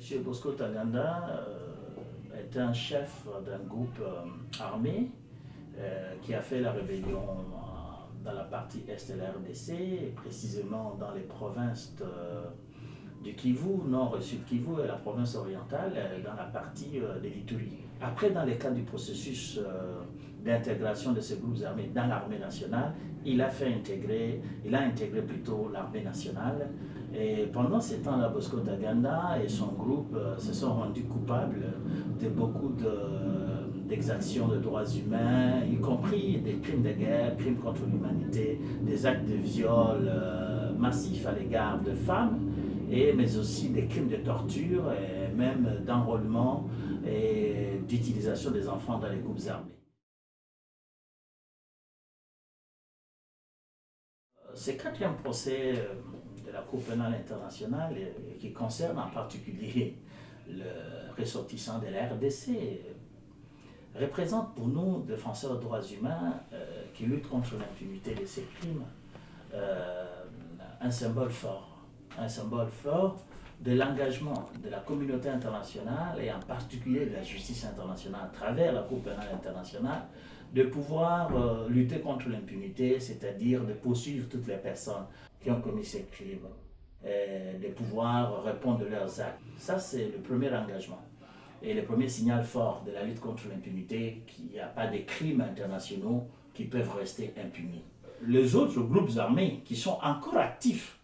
M. Bosco Taganda euh, est un chef d'un groupe euh, armé euh, qui a fait la rébellion dans la partie est de la RDC, précisément dans les provinces du Kivu, nord et sud Kivu et la province orientale, dans la partie de l'Ituri. Après, dans le cadre du processus d'intégration de ces groupes armés dans l'armée nationale, il a fait intégrer, il a intégré plutôt l'armée nationale. Et pendant ces temps-là, Bosco Taganda et son groupe euh, se sont rendus coupables de beaucoup d'exactions de, droits humains, y compris des crimes de guerre, crimes contre l'humanité, des actes de viol euh, massifs à l'égard de femmes, et, mais aussi des crimes de torture et même d'enrôlement et d'utilisation des enfants dans les groupes armés. Ce quatrième procès euh, de la Cour pénale internationale, euh, qui concerne en particulier le ressortissant de la RDC, représente pour nous, défenseurs des droits humains euh, qui luttent contre l'impunité de ces crimes, un symbole fort. Un symbole fort de l'engagement de la communauté internationale et en particulier de la justice internationale à travers la Cour pénale internationale de pouvoir euh, lutter contre l'impunité, c'est-à-dire de poursuivre toutes les personnes qui ont commis ces crimes, et de pouvoir répondre de leurs actes. Ça, c'est le premier engagement et le premier signal fort de la lutte contre l'impunité, qu'il n'y a pas de crimes internationaux qui peuvent rester impunis. Les autres groupes armés qui sont encore actifs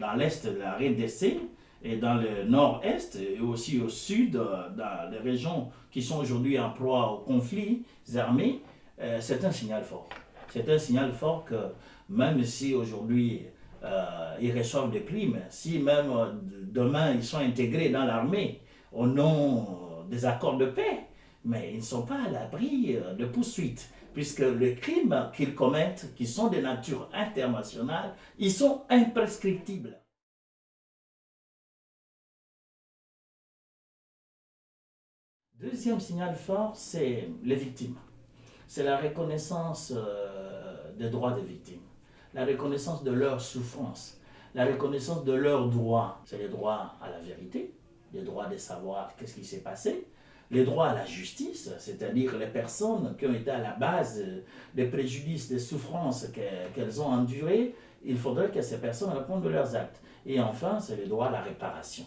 dans l'est de la RDC, et dans le nord-est et aussi au sud, euh, dans les régions qui sont aujourd'hui en proie aux conflits armés, euh, c'est un signal fort. C'est un signal fort que même si aujourd'hui euh, ils reçoivent des primes, si même demain ils sont intégrés dans l'armée au nom des accords de paix, mais ils ne sont pas à l'abri de poursuites, puisque les crimes qu'ils commettent, qui sont de nature internationale, ils sont imprescriptibles. Deuxième signal fort, c'est les victimes. C'est la reconnaissance euh, des droits des victimes, la reconnaissance de leurs souffrances, la reconnaissance de leurs droits. C'est les droits à la vérité, les droits de savoir qu'est-ce qui s'est passé, les droits à la justice, c'est-à-dire les personnes qui ont été à la base des préjudices, des souffrances qu'elles ont endurées, il faudrait que ces personnes répondent de leurs actes. Et enfin, c'est les droits à la réparation.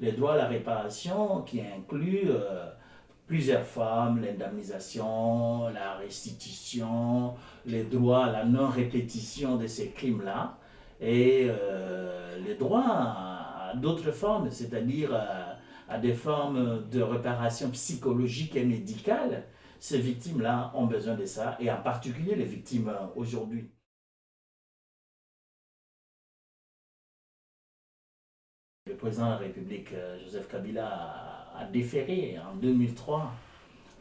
Les droits à la réparation qui incluent euh, plusieurs formes, l'indemnisation, la restitution, les droits à la non-répétition de ces crimes-là, et euh, les droits à, d'autres formes, c'est-à-dire à, à, des formes de réparation psychologique et médicale. Ces victimes-là ont besoin de ça, et en particulier les victimes aujourd'hui. Le président de la République, euh, Joseph Kabila, a déféré en 2003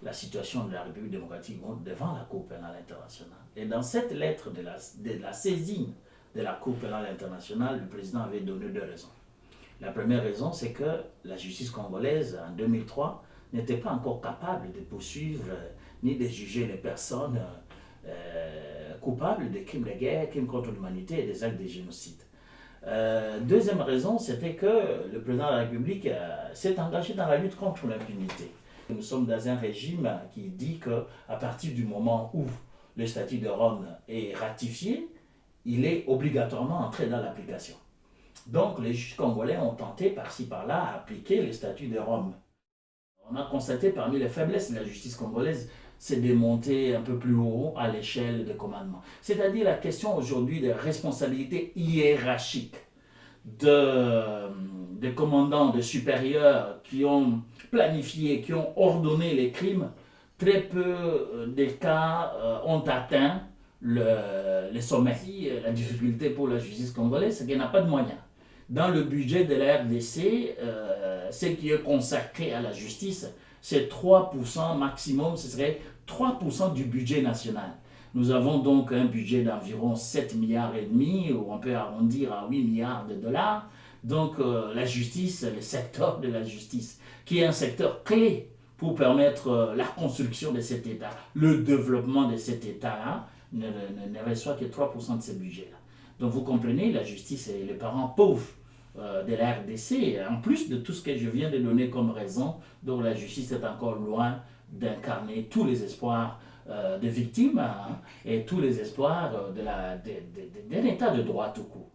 la situation de la République démocratique devant la Cour pénale internationale. Et dans cette lettre de la, de la saisine de la Cour pénale internationale, le président avait donné deux raisons. La première raison, c'est que la justice congolaise, en 2003, n'était pas encore capable de poursuivre ni de juger les personnes euh, coupables des crimes de guerre, crimes contre l'humanité et des actes de génocide. Euh, deuxième raison, c'était que le président de la République euh, s'est engagé dans la lutte contre l'impunité. Nous sommes dans un régime qui dit qu'à partir du moment où le statut de Rome est ratifié, il est obligatoirement entré dans l'application. Donc les juges congolais ont tenté par-ci par-là à appliquer le statut de Rome. On a constaté parmi les faiblesses de la justice congolaise, c'est de monter un peu plus haut à l'échelle de commandement. C'est-à-dire la question aujourd'hui des responsabilités hiérarchiques de, des commandants, des supérieurs qui ont planifié, qui ont ordonné les crimes. Très peu euh, des cas euh, ont atteint le, les sommets. Euh, la difficulté pour la justice congolaise, c'est qu'elle n'a pas de moyens. Dans le budget de la RDC, ce qui est consacré à la justice, c'est 3% maximum, ce serait 3% du budget national. Nous avons donc un budget d'environ 7 milliards et demi, ou on peut arrondir à 8 milliards de dollars. Donc euh, la justice, le secteur de la justice, qui est un secteur clé pour permettre euh, la construction de cet État, le développement de cet État, ne, reçoit que 3% de ce budget-là. Donc vous comprenez, la justice et les parents pauvres de la RDC, en plus de tout ce que je viens de donner comme raison, donc la justice est encore loin d'incarner tous les espoirs des victimes hein, et tous les espoirs d'un de, de, état de droit tout court.